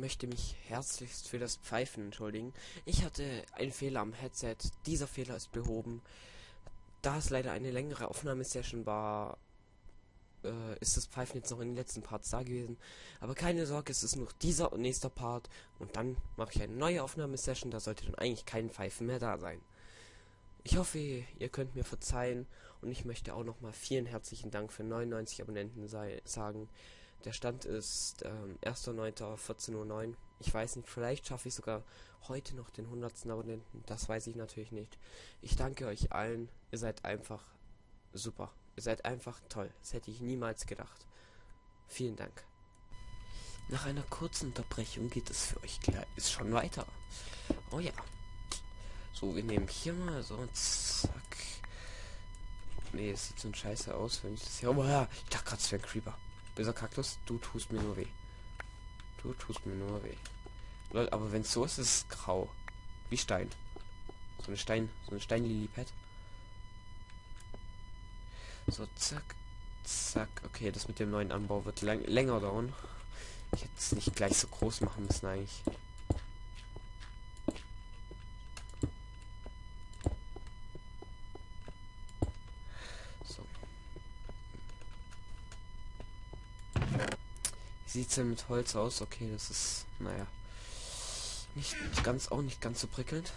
möchte mich herzlichst für das Pfeifen entschuldigen. Ich hatte einen Fehler am Headset. Dieser Fehler ist behoben. Da es leider eine längere Aufnahmesession war, äh, ist das Pfeifen jetzt noch in den letzten Parts da gewesen. Aber keine Sorge, es ist noch dieser und nächster Part. Und dann mache ich eine neue Aufnahmesession. Da sollte dann eigentlich kein Pfeifen mehr da sein. Ich hoffe, ihr könnt mir verzeihen. Und ich möchte auch nochmal vielen herzlichen Dank für 99 Abonnenten sagen. Der Stand ist ähm, 1.9.14.09 Uhr. Ich weiß nicht, vielleicht schaffe ich sogar heute noch den 100. Abonnenten. Das weiß ich natürlich nicht. Ich danke euch allen. Ihr seid einfach super. Ihr seid einfach toll. Das hätte ich niemals gedacht. Vielen Dank. Nach einer kurzen Unterbrechung geht es für euch gleich. Ist schon weiter. Oh ja. So, wir nehmen hier mal so. Zack. Nee, es sieht so ein scheiße aus, wenn ich das hier. Oh ja, ich dachte gerade, es wäre ein Creeper. Böser Kaktus, du tust mir nur weh. Du tust mir nur weh. Lol, aber wenn es so ist, ist es grau. Wie Stein. So eine Stein, so eine Steinlilipad. So, zack, zack. Okay, das mit dem neuen Anbau wird länger dauern. Ich hätte es nicht gleich so groß machen müssen eigentlich. Sieht es denn mit Holz aus? Okay, das ist, naja, nicht ganz, auch nicht ganz so prickelnd.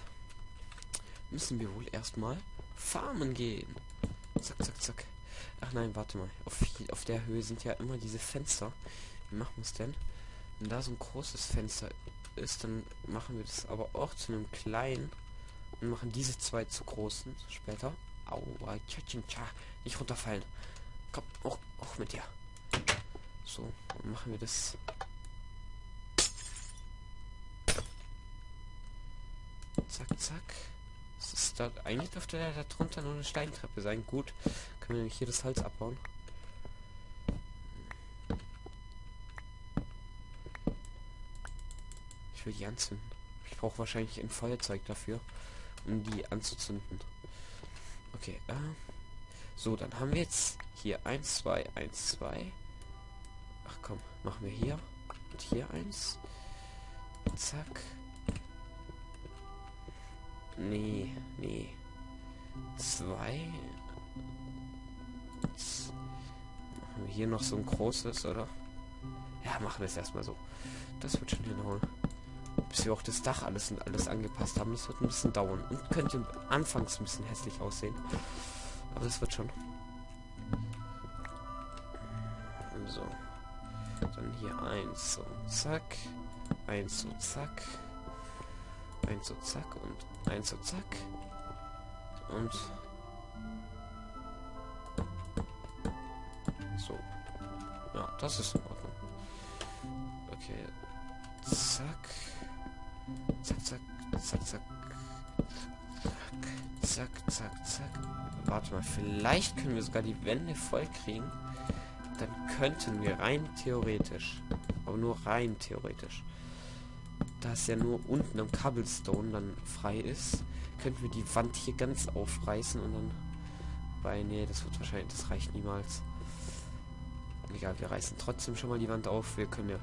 Müssen wir wohl erstmal farmen gehen. Zack, zack, zack. Ach nein, warte mal. Auf, auf der Höhe sind ja immer diese Fenster. Wie machen wir es denn? Wenn da so ein großes Fenster ist, dann machen wir das aber auch zu einem kleinen und machen diese zwei zu großen später. Aua, tja, tja, tja. Nicht runterfallen. Komm, auch, auch mit dir. So, dann machen wir das. Zack, zack. Das ist da, eigentlich dürfte da, drunter nur eine Steintreppe sein. Gut, können wir hier das Holz abbauen. Ich will die anzünden. Ich brauche wahrscheinlich ein Feuerzeug dafür, um die anzuzünden. Okay, äh, so, dann haben wir jetzt hier 1, 2, 1, 2. Ach komm, machen wir hier. Und hier eins. Zack. Nee, nee. Zwei. Jetzt machen wir hier noch so ein großes, oder? Ja, machen wir es erstmal so. Das wird schon hinhauen. Bis wir auch das Dach alles und alles angepasst haben. Das wird ein bisschen dauern. Und könnte anfangs ein bisschen hässlich aussehen. Aber das wird schon. So. Dann hier eins so zack. Eins so zack. Eins so zack und eins so zack. Und so. Ja, das ist in Ordnung. Okay. Zack. Zack, zack, zack, zack. Zack, zack, zack. Warte mal, vielleicht können wir sogar die Wände voll kriegen dann könnten wir rein theoretisch, aber nur rein theoretisch, da es ja nur unten am Cobblestone dann frei ist, könnten wir die Wand hier ganz aufreißen und dann bei nee, das wird wahrscheinlich, das reicht niemals. Egal, wir reißen trotzdem schon mal die Wand auf. Wir können ja,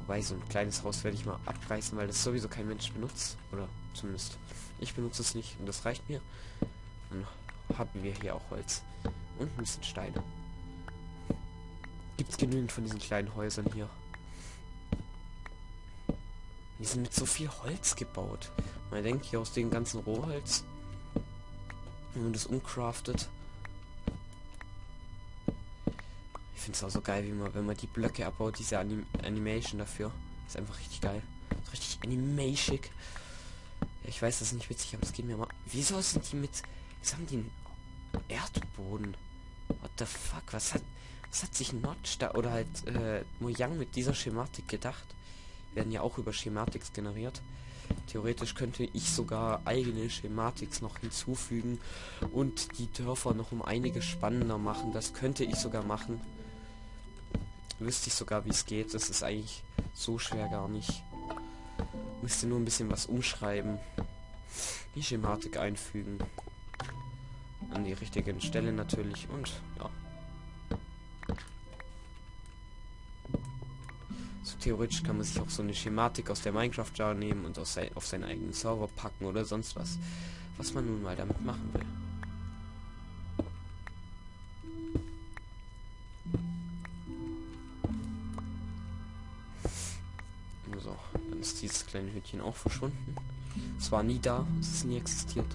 wobei so ein kleines Haus werde ich mal abreißen, weil das sowieso kein Mensch benutzt. Oder zumindest ich benutze es nicht und das reicht mir. Dann haben wir hier auch Holz. Und ein bisschen Steine gibt es genügend von diesen kleinen Häusern hier. Die sind mit so viel Holz gebaut. Man denkt hier aus dem ganzen Rohholz, wenn man das umcraftet. Ich finde es auch so geil, wie man, wenn man die Blöcke abbaut, diese Anim Animation dafür. Ist einfach richtig geil. Ist richtig animation. Ich weiß, das ist nicht witzig, aber es geht mir mal. Wieso sind die mit. Wieso haben die einen Erdboden? What the fuck? Was hat. Was hat sich Notch da oder halt äh, Mojang mit dieser Schematik gedacht? Werden ja auch über Schematics generiert. Theoretisch könnte ich sogar eigene Schematics noch hinzufügen und die Dörfer noch um einiges spannender machen. Das könnte ich sogar machen. Wüsste ich sogar, wie es geht. Das ist eigentlich so schwer gar nicht. Müsste nur ein bisschen was umschreiben. Die Schematik einfügen. An die richtigen Stelle natürlich und ja. Theoretisch kann man sich auch so eine Schematik aus der Minecraft Jar nehmen und aus auf seinen eigenen Server packen oder sonst was, was man nun mal damit machen will. So, dann ist dieses kleine Hütchen auch verschwunden. Es war nie da, es ist nie existiert.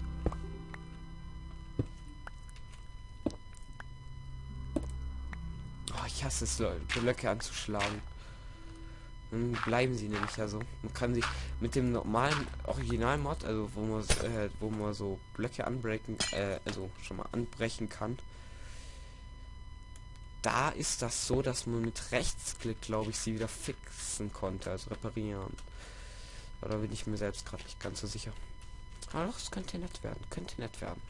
Oh, ich hasse es, Blöcke anzuschlagen. Dann bleiben sie nämlich ja so. Man kann sich mit dem normalen Original-Mod, also wo man, äh, wo man so Blöcke anbrechen, äh, also schon mal anbrechen kann, da ist das so, dass man mit Rechtsklick, glaube ich, sie wieder fixen konnte, also reparieren. Oder bin ich mir selbst gerade nicht ganz so sicher. Aber doch, es könnte nett werden, könnte nett werden.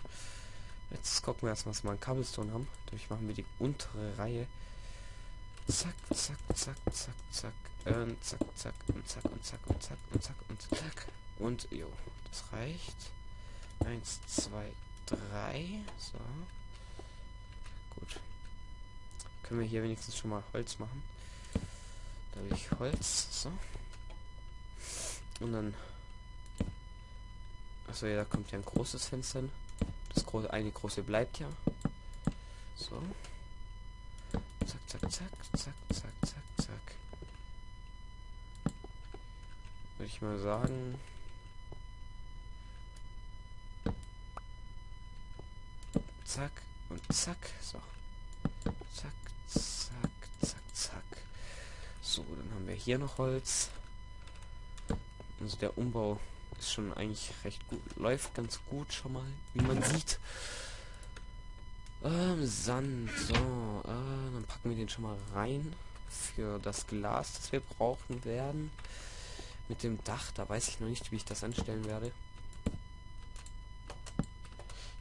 Jetzt gucken wir erstmal, was wir an Cobblestone haben. Dadurch machen wir die untere Reihe. Zack, zack, zack, zack, zack. Und zack, zack, und zack, und zack, und zack, und zack, und zack. Und jo, das reicht. Eins, zwei, drei. So. Gut. Können wir hier wenigstens schon mal Holz machen. Da habe ich Holz. So. Und dann. Achso, ja, da kommt ja ein großes Fenster. Das große, eine große bleibt ja. So. Zack, zack, zack, zack, zack, zack. Würde ich mal sagen. Zack und zack. So. Zack, zack, zack, zack. So, dann haben wir hier noch Holz. Also der Umbau ist schon eigentlich recht gut. Läuft ganz gut schon mal, wie man sieht. Ähm, Sand. So, äh, dann packen wir den schon mal rein. Für das Glas, das wir brauchen werden. Mit dem Dach, da weiß ich noch nicht, wie ich das anstellen werde.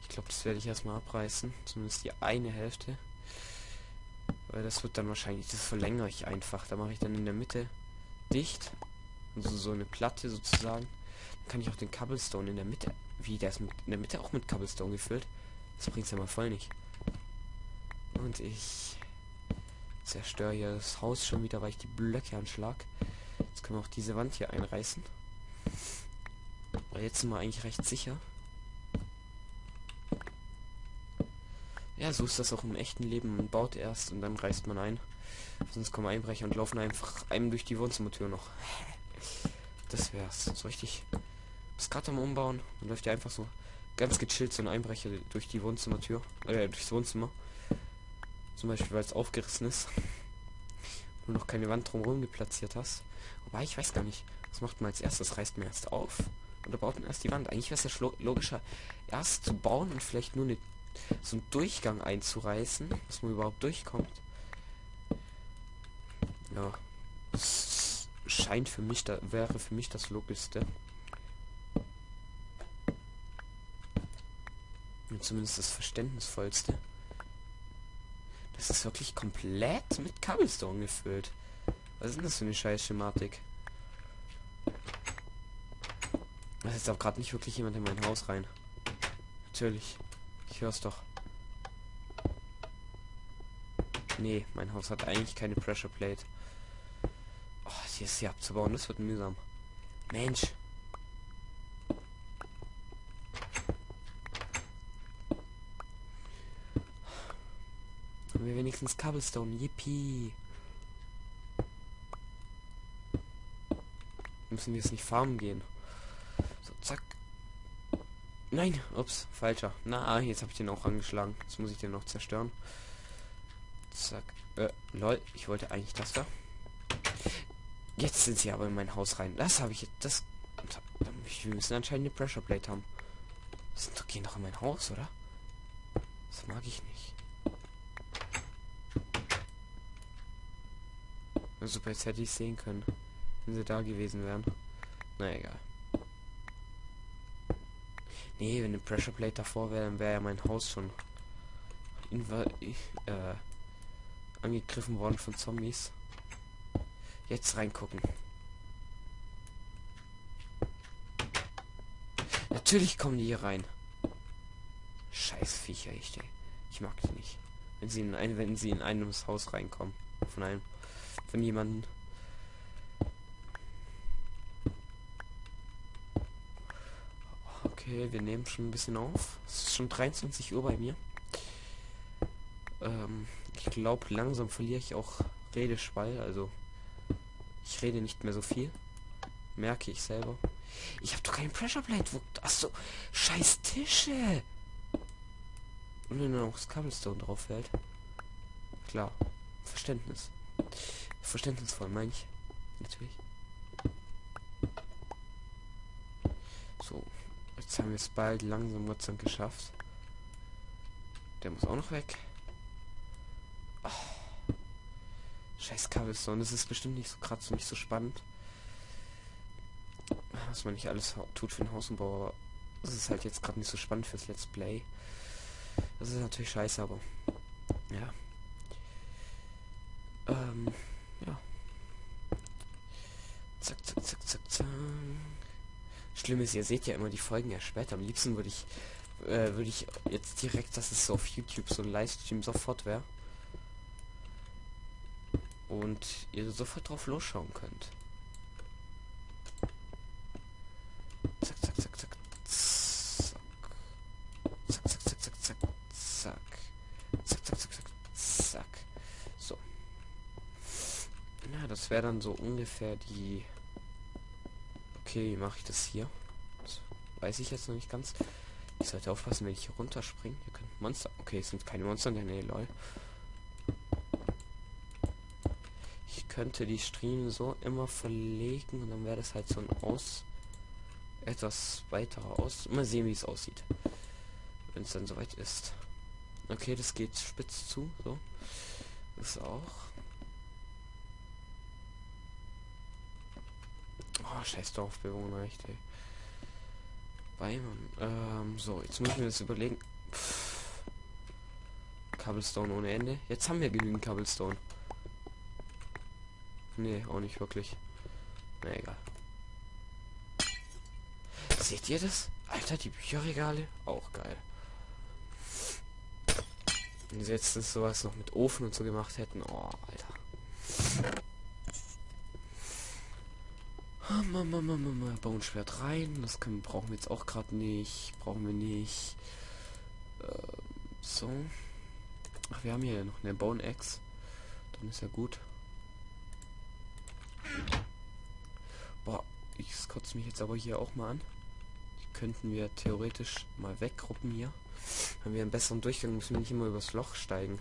Ich glaube, das werde ich erstmal abreißen. Zumindest die eine Hälfte. Weil das wird dann wahrscheinlich, das verlängere ich einfach. Da mache ich dann in der Mitte dicht. Also so eine Platte sozusagen. Dann kann ich auch den Cobblestone in der Mitte. Wie, der ist mit, in der Mitte auch mit Cobblestone gefüllt. Das bringt ja mal voll nicht. Und ich zerstöre hier das Haus schon wieder, weil ich die Blöcke anschlag. Jetzt können wir auch diese Wand hier einreißen. Aber jetzt sind wir eigentlich recht sicher. Ja, so ist das auch im echten Leben. Man baut erst und dann reißt man ein. Sonst kommen Einbrecher und laufen einfach einem durch die Wohnzimmertür noch. Das wär's. So richtig. Ist gerade am Umbauen. Man läuft ja einfach so ganz gechillt so ein Einbrecher durch die Wohnzimmertür. Äh, durchs Wohnzimmer. Zum Beispiel, weil es aufgerissen ist. Du noch keine Wand drumherum geplatziert hast. Wobei, ich weiß gar nicht. Was macht man als erstes? Reißt man erst auf? Oder baut man erst die Wand? Eigentlich wäre es ja logischer, erst zu bauen und vielleicht nur eine, so einen Durchgang einzureißen, dass man überhaupt durchkommt. Ja. Das scheint für mich, da wäre für mich das Logischste. Und zumindest das Verständnisvollste. Das ist wirklich komplett mit Cobblestone gefüllt. Was ist denn das für eine scheiß Schematik? Da ist auch gerade nicht wirklich jemand in mein Haus rein. Natürlich. Ich hör's doch. Nee, mein Haus hat eigentlich keine Pressure Plate. Oh, hier ist sie abzubauen. Das wird mühsam. Mensch. Haben wir wenigstens Cobblestone. Yippie. Müssen wir jetzt nicht farmen gehen. So, zack. Nein, ups, falscher. Na, jetzt habe ich den auch angeschlagen. Jetzt muss ich den noch zerstören. Zack. Äh, lol, ich wollte eigentlich das da. Jetzt sind sie aber in mein Haus rein. Das habe ich jetzt. Das. Wir müssen anscheinend eine Pressure Plate haben. Sind doch, gehen doch in mein Haus, oder? Das mag ich nicht. Super, jetzt hätte ich sehen können, wenn sie da gewesen wären. Na egal. Nee, wenn eine Pressure Plate davor wäre, dann wäre ja mein Haus schon äh, angegriffen worden von Zombies. Jetzt reingucken. Natürlich kommen die hier rein. Scheiß Viecher, ich, ich mag die nicht. Wenn sie in ein, wenn sie in einem Haus reinkommen. Von einem trotzdem jemanden. Okay, wir nehmen schon ein bisschen auf. Es ist schon 23 Uhr bei mir. Ähm, ich glaube, langsam verliere ich auch Redeschwall. Also, ich rede nicht mehr so viel. Merke ich selber. Ich habe doch keinen Pressure Plate. Wo, achso, scheiß Tische. Und wenn dann auch das Cobblestone drauf fällt. Klar, Verständnis. Verständnisvoll, meine ich. Natürlich. So. Jetzt haben wir es bald langsam Gott geschafft. Der muss auch noch weg. Oh. Scheiß Cobblestone. Das ist bestimmt nicht so krass und nicht so spannend. Was man nicht alles tut für den Hausumbau. Das ist halt jetzt gerade nicht so spannend fürs Let's Play. Das ist natürlich scheiße, aber ja. Ähm, ja. Zack, zack, zack, zack, zack. Schlimm ist, ihr seht ja immer die Folgen ja später. Am liebsten würde ich, äh, würde ich jetzt direkt, dass es so auf YouTube so ein Livestream sofort wäre. Und ihr sofort drauf losschauen könnt. Zack, zack, zack, zack. Zack. Zack, zack, zack, zack, zack. Zack. Zack, zack, zack, zack. Zack. So. Ja, das wäre dann so ungefähr die... Okay, wie mache ich das hier? Das weiß ich jetzt noch nicht ganz. Ich sollte aufpassen, wenn ich hier runterspringe. Hier können Monster... Okay, es sind keine Monster in der Nähe, lol. Ich könnte die Stream so immer verlegen und dann wäre das halt so ein Aus... Etwas weiter aus. Mal sehen, wie es aussieht. Wenn es dann soweit ist. Okay, das geht spitz zu. So. Das auch. Oh, scheiß Dorfbewohner, echt, ey. Weimann. Ähm, so, jetzt müssen wir das überlegen. Pff. Cobblestone ohne Ende. Jetzt haben wir genügend Cobblestone. Nee, auch nicht wirklich. Na egal. Seht ihr das? Alter, die Bücherregale? Auch geil. Wenn sie jetzt sowas noch mit Ofen und so gemacht hätten. Oh, Alter. Bauenschwert rein. Das können, brauchen wir jetzt auch gerade nicht. Brauchen wir nicht. Ähm, so. Ach, wir haben hier noch eine Bone Axe. Dann ist ja gut. Boah, ich kotze mich jetzt aber hier auch mal an. Die könnten wir theoretisch mal weggruppen hier. Haben wir einen besseren Durchgang, müssen wir nicht immer übers Loch steigen.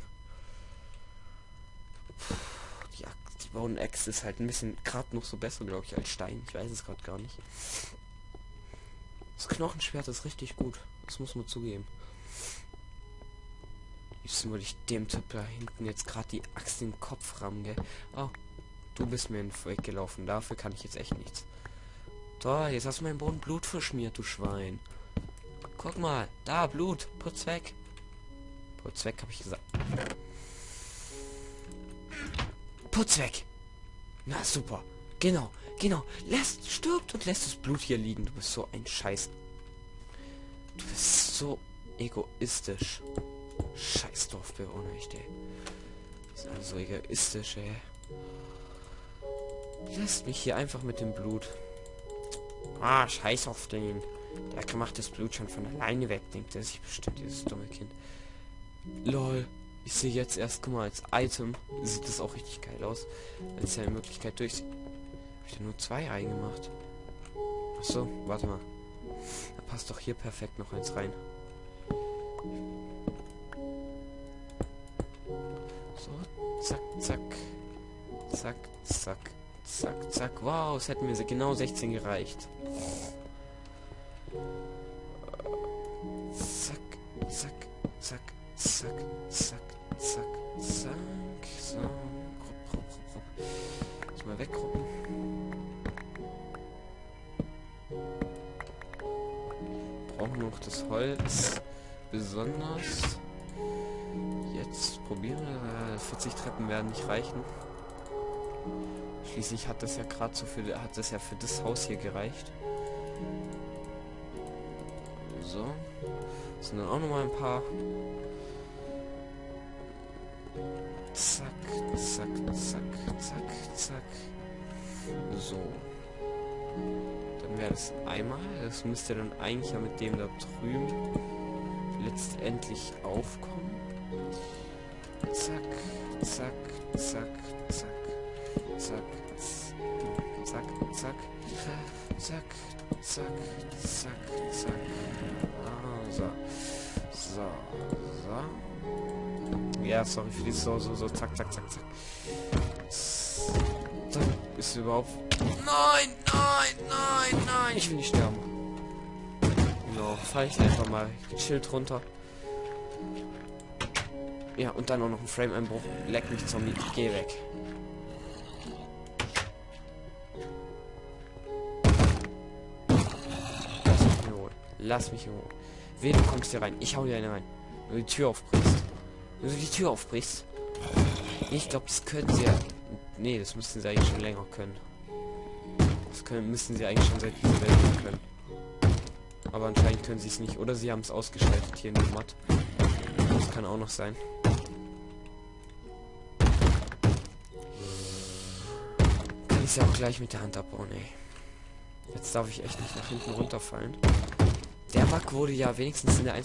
Die, die Bone Axe ist halt ein bisschen gerade noch so besser, glaube ich, als Stein. Ich weiß es gerade gar nicht. Das Knochenschwert ist richtig gut. Das muss man zugeben. Jetzt würde ich dem Typ da hinten jetzt gerade die Axt in den Kopf rammen, gell? Oh, du bist mir in den Weg gelaufen. Dafür kann ich jetzt echt nichts. Da, jetzt hast du meinen Boden Blut verschmiert, du Schwein. Guck mal, da, Blut. Putz weg. Putz weg, habe ich gesagt. Putz weg. Na, super. Genau, genau. Lässt, stirbt und lässt das Blut hier liegen. Du bist so ein Scheiß. Du bist so egoistisch. Scheiß Dorfbewohner, echt, ey. Die sind alle so egoistisch, ey. Lässt mich hier einfach mit dem Blut. Ah, scheiß auf den. Der macht das Blut schon von alleine weg, denkt er sich bestimmt, dieses dumme Kind. Lol. Ich sehe jetzt erst, guck mal, als Item sieht das auch richtig geil aus. Als ja Möglichkeit durch. Hab ich da nur zwei reingemacht? Achso, warte mal. Da passt doch hier perfekt noch eins rein. So, zack, zack. Zack, zack, zack, zack. Wow, es hätten wir genau 16 gereicht. Zack, zack, zack, zack, zack, zack, zack. So. Rupp, rupp, rupp, rupp. Muss mal weggruppen. Brauchen noch das Holz. Besonders. Jetzt probieren wir. 40 Treppen werden nicht reichen. Schließlich hat das ja gerade so für hat das ja für das Haus hier gereicht. So. Das sind dann auch noch mal ein paar. Zack, zack, zack, zack, zack. So. Dann wäre das einmal. Das müsste dann eigentlich ja mit dem da drüben letztendlich aufkommen. Zack, zack, zack, zack, zack, zack, zack, zack, zack, zack, zack. Ah, Ja, sorry für die so, so, so, zack, zack, zack, zack. Ist überhaupt. Nein, nein, nein, nein. Ich will nicht sterben. No, fall ich einfach mal chillt runter. Ja, und dann auch noch ein Frame-Einbruch. Leck mich, Zombie. Geh weg. Lass mich in Ruhe. Lass mich in Ruhe. Wen du kommst hier rein? Ich hau dir eine rein. Wenn du die Tür aufbrichst. Wenn du die Tür aufbrichst. Ich glaube, das können sie ja. Nee, das müssten sie eigentlich schon länger können. Das können, müssten sie eigentlich schon seit dieser Welt können. Aber anscheinend können sie es nicht. Oder sie haben es ausgeschaltet hier in dem Mod. Das kann auch noch sein. Kann ich sie auch gleich mit der Hand abbauen, ey. Jetzt darf ich echt nicht nach hinten runterfallen. Der Bug wurde ja wenigstens in der 1.